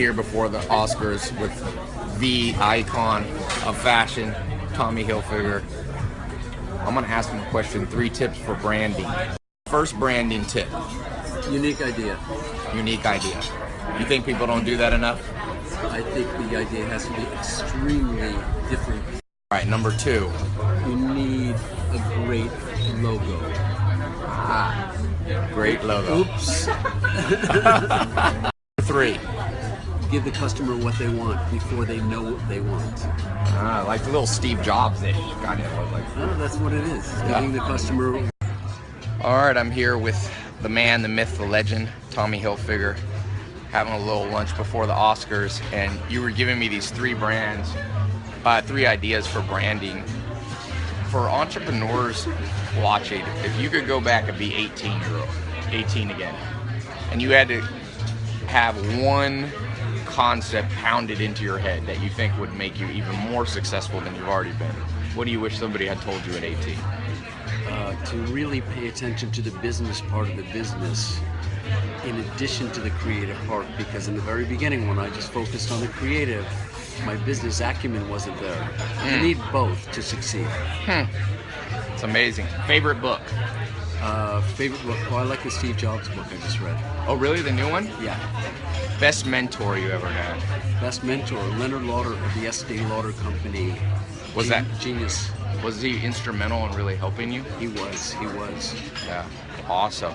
here before the Oscars with the icon of fashion, Tommy Hilfiger. I'm gonna ask him a question. Three tips for branding. First branding tip. Unique idea. Unique idea. You think people don't do that enough? I think the idea has to be extremely different. All right, number two. You need a great logo. Ah, great logo. Oops. Three. Give the customer what they want before they know what they want. Ah, like the little Steve Jobs-ish kind of like. Oh, that's what it is. Giving the customer. All right, I'm here with the man, the myth, the legend, Tommy Hilfiger, having a little lunch before the Oscars, and you were giving me these three brands, uh, three ideas for branding. For entrepreneurs watching, if you could go back and be 18 year old, 18 again, and you had to have one concept pounded into your head that you think would make you even more successful than you've already been, what do you wish somebody had told you at 18? Uh, to really pay attention to the business part of the business in addition to the creative part because in the very beginning when I just focused on the creative my business acumen wasn't there. Mm. You need both to succeed. Hmm. It's amazing. Favorite book? Uh, favorite book? Oh, I like the Steve Jobs book I just read. Oh, really? The new one? Yeah. Best mentor you ever had? Best mentor, Leonard Lauder of the Estee Lauder Company. Was Gen- that genius? Was he instrumental in really helping you? He was. He was. Yeah. Awesome.